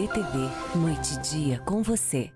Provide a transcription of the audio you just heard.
DTV noite e dia com você.